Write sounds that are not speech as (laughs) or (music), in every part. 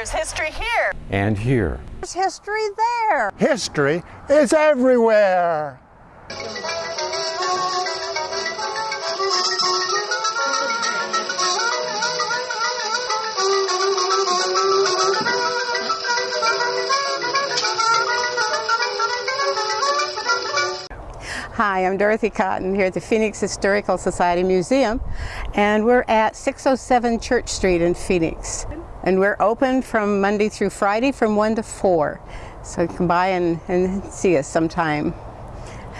There's history here. And here. There's history there. History is everywhere. Hi, I'm Dorothy Cotton here at the Phoenix Historical Society Museum and we're at 607 Church Street in Phoenix. And we're open from Monday through Friday from 1 to 4. So can by and, and see us sometime.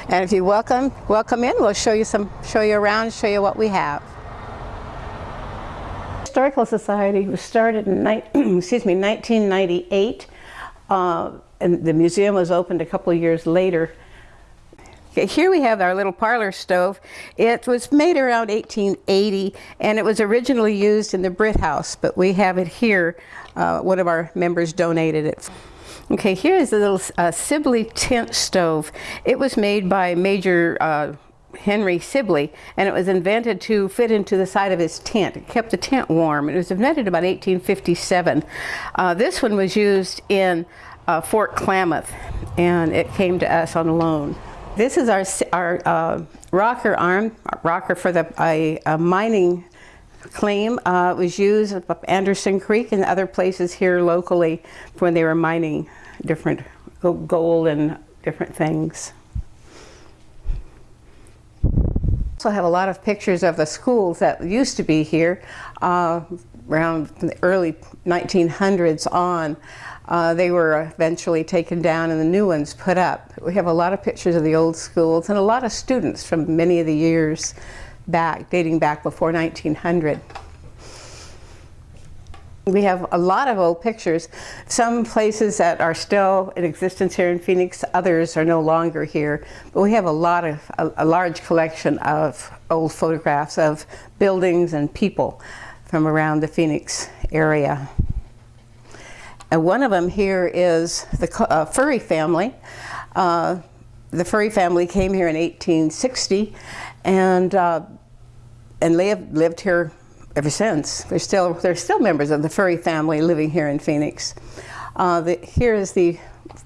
And if you welcome, welcome in, we'll show you some, show you around, show you what we have. Historical Society was started in, (clears throat) excuse me, 1998. Uh, and the museum was opened a couple of years later Okay, here we have our little parlor stove. It was made around 1880 and it was originally used in the Britt House, but we have it here. Uh, one of our members donated it. Okay, here is the little uh, Sibley tent stove. It was made by Major uh, Henry Sibley and it was invented to fit into the side of his tent. It kept the tent warm. It was invented about 1857. Uh, this one was used in uh, Fort Klamath and it came to us on loan. This is our, our uh, rocker arm, rocker for the a mining claim. Uh, was used up Anderson Creek and other places here locally when they were mining different gold and different things. Also have a lot of pictures of the schools that used to be here uh, around the early 1900s on. Uh, they were eventually taken down and the new ones put up. We have a lot of pictures of the old schools and a lot of students from many of the years back, dating back before 1900. We have a lot of old pictures. Some places that are still in existence here in Phoenix, others are no longer here. But we have a lot of, a, a large collection of old photographs of buildings and people from around the Phoenix area. And one of them here is the uh, Furry family. Uh, the Furry family came here in 1860 and uh, and lived, lived here ever since. They're still, they're still members of the Furry family living here in Phoenix. Uh, the, here is the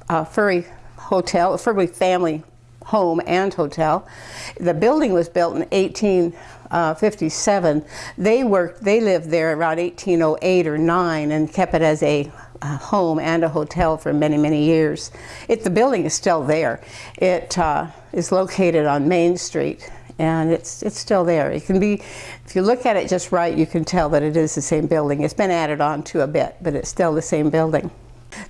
uh, Furry Hotel, Furry family home and hotel. The building was built in 1857. They worked, they lived there around 1808 or 9 and kept it as a a home and a hotel for many, many years. It, the building is still there. It uh, is located on Main Street and it's, it's still there. It can be, if you look at it just right, you can tell that it is the same building. It's been added on to a bit, but it's still the same building.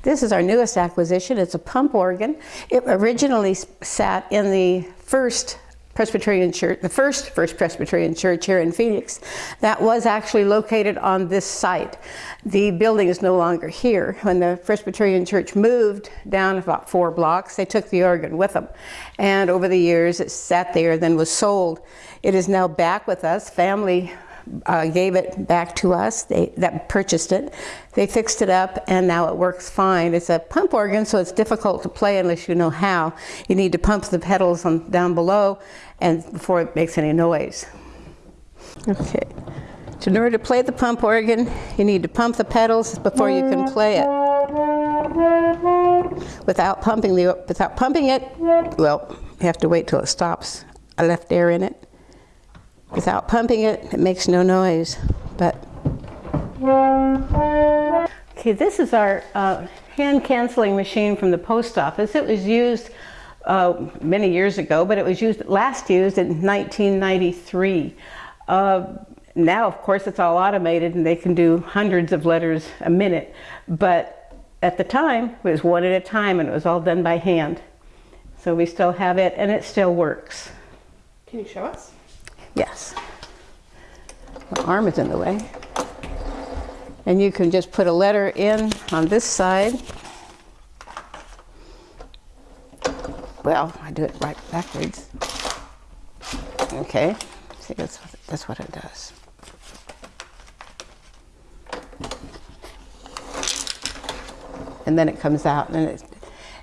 This is our newest acquisition. It's a pump organ. It originally sat in the first Presbyterian Church, the first First Presbyterian Church here in Phoenix, that was actually located on this site. The building is no longer here. When the Presbyterian Church moved down about four blocks, they took the organ with them. And over the years, it sat there, then was sold. It is now back with us. Family uh, gave it back to us, they, that purchased it. They fixed it up and now it works fine. It's a pump organ so it's difficult to play unless you know how. You need to pump the pedals on, down below and before it makes any noise. Okay. So in order to play the pump organ, you need to pump the pedals before you can play it. Without pumping the without pumping it, well, you have to wait till it stops. I left air in it. Without pumping it, it makes no noise. But okay, this is our uh, hand canceling machine from the post office. It was used uh, many years ago, but it was used last used in 1993. Uh, now, of course, it's all automated and they can do hundreds of letters a minute. But at the time, it was one at a time and it was all done by hand. So we still have it and it still works. Can you show us? Yes. My arm is in the way. And you can just put a letter in on this side. Well, I do it right backwards. Okay, see that's what, that's what it does. And then it comes out and it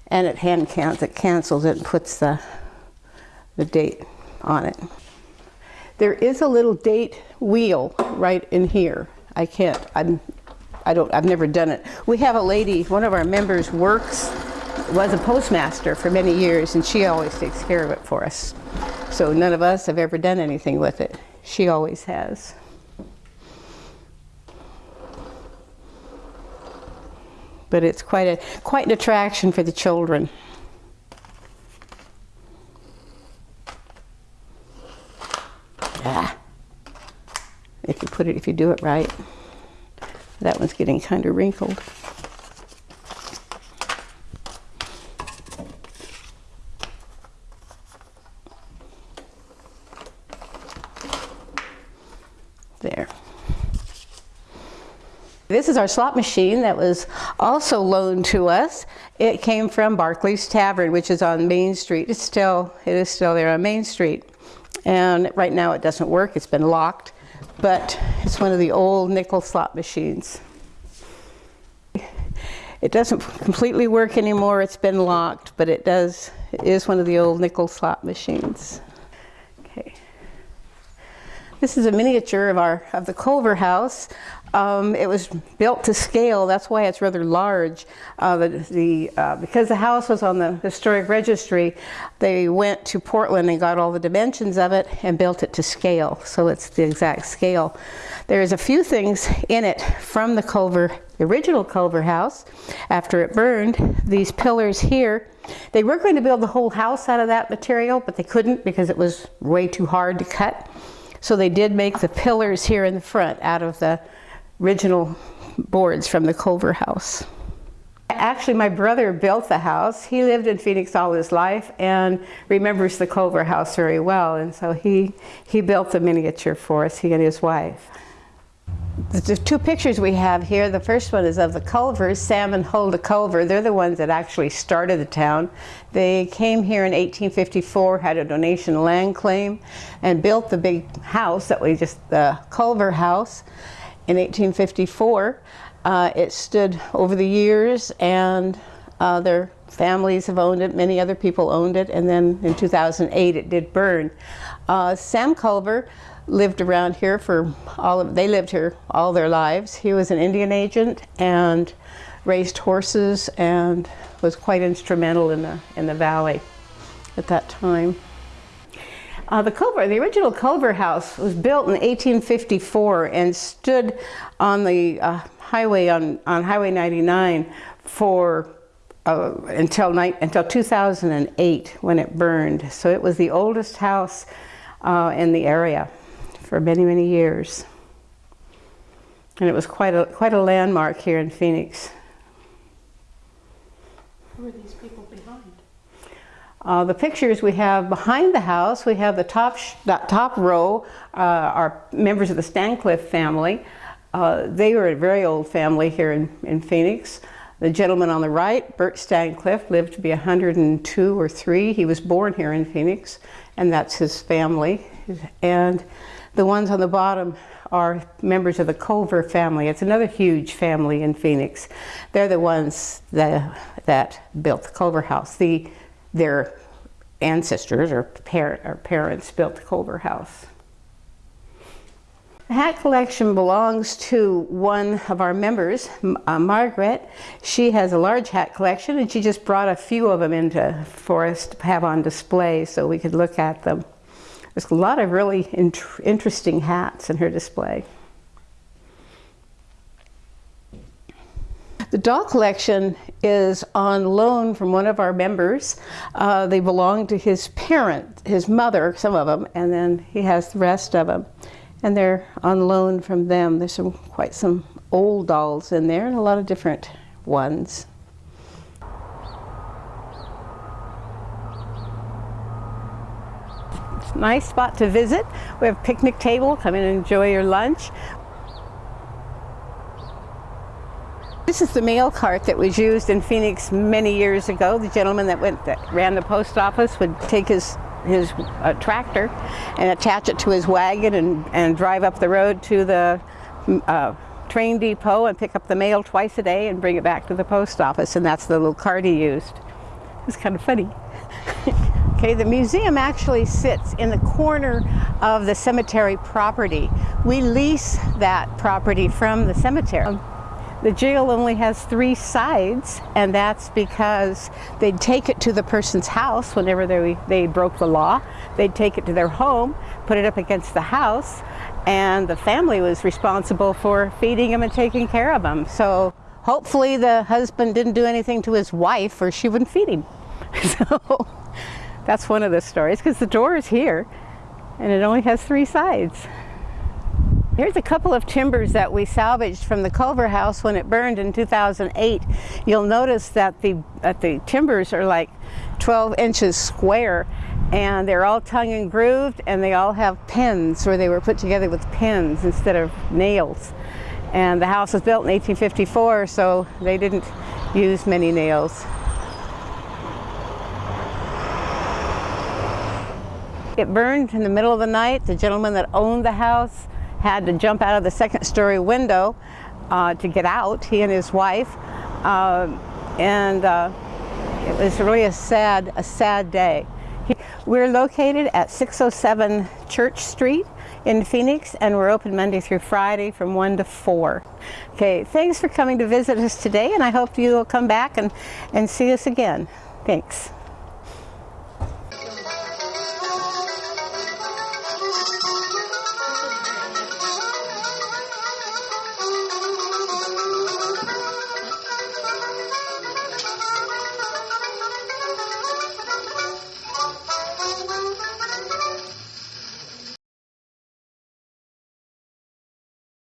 and it hand counts, it cancels it and puts the the date on it. There is a little date wheel right in here. I can't, I'm, I don't, I've never done it. We have a lady, one of our members works, was a postmaster for many years, and she always takes care of it for us. So none of us have ever done anything with it. She always has. But it's quite a quite an attraction for the children. Ah. If you put it, if you do it right. That one's getting kind of wrinkled. There. This is our slot machine that was also loaned to us. It came from Barclays Tavern, which is on Main Street. It's still, it is still there on Main Street. And right now it doesn't work, it's been locked, but it's one of the old nickel slot machines. It doesn't completely work anymore, it's been locked, but it does, it is one of the old nickel slot machines. This is a miniature of our of the Colver House. Um, it was built to scale. That's why it's rather large. Uh, the, the uh, because the house was on the historic registry, they went to Portland and got all the dimensions of it and built it to scale. So it's the exact scale. There's a few things in it from the Colver, the original Colver house. After it burned, these pillars here. They were going to build the whole house out of that material, but they couldn't because it was way too hard to cut. So they did make the pillars here in the front out of the original boards from the Colver house. Actually, my brother built the house. He lived in Phoenix all his life and remembers the Colver house very well. And so he, he built the miniature for us, he and his wife. The two pictures we have here, the first one is of the Colvers, Sam and Huldah Colver. They're the ones that actually started the town. They came here in 1854, had a donation land claim, and built the big house that we just, the Colver House in 1854. Uh, it stood over the years and uh, their families have owned it, many other people owned it, and then in 2008 it did burn. Uh, Sam Colver lived around here for all of, they lived here all their lives. He was an Indian agent and raised horses and was quite instrumental in the, in the valley at that time. Uh, the Colver, the original Colver House was built in 1854 and stood on the uh, highway on, on Highway 99 for uh, until, until 2008 when it burned. So it was the oldest house uh, in the area for many, many years. And it was quite a, quite a landmark here in Phoenix. Who are these people behind? Uh, the pictures we have behind the house, we have the top, that top row uh, are members of the Stancliffe family. Uh, they were a very old family here in, in Phoenix. The gentleman on the right, Bert Stancliffe, lived to be 102 or 3. He was born here in Phoenix, and that's his family. And the ones on the bottom are members of the Colver family. It's another huge family in Phoenix. They're the ones that, that built the Colver house. The, their ancestors or, parent, or parents built the Colver house. The hat collection belongs to one of our members, uh, Margaret. She has a large hat collection and she just brought a few of them into for us to have on display so we could look at them. There's a lot of really int interesting hats in her display. The doll collection is on loan from one of our members. Uh, they belong to his parent, his mother, some of them, and then he has the rest of them. And they're on loan from them. There's some quite some old dolls in there and a lot of different ones. nice spot to visit. We have a picnic table, come in and enjoy your lunch. This is the mail cart that was used in Phoenix many years ago. The gentleman that went that ran the post office would take his his uh, tractor and attach it to his wagon and, and drive up the road to the uh, train depot and pick up the mail twice a day and bring it back to the post office and that's the little cart he used. It's kind of funny. (laughs) Okay, the museum actually sits in the corner of the cemetery property. We lease that property from the cemetery. The jail only has three sides, and that's because they'd take it to the person's house whenever they, they broke the law. They'd take it to their home, put it up against the house, and the family was responsible for feeding him and taking care of him. So hopefully the husband didn't do anything to his wife or she wouldn't feed him. (laughs) So that's one of the stories because the door is here and it only has three sides. Here's a couple of timbers that we salvaged from the Colver house when it burned in 2008. You'll notice that the, that the timbers are like 12 inches square and they're all tongue and grooved and they all have pins where they were put together with pins instead of nails. And the house was built in 1854 so they didn't use many nails. It burned in the middle of the night. The gentleman that owned the house had to jump out of the second story window uh, to get out, he and his wife. Uh, and uh, it was really a sad, a sad day. He, we're located at 607 Church Street in Phoenix and we're open Monday through Friday from 1 to 4. Okay, thanks for coming to visit us today and I hope you'll come back and, and see us again. Thanks.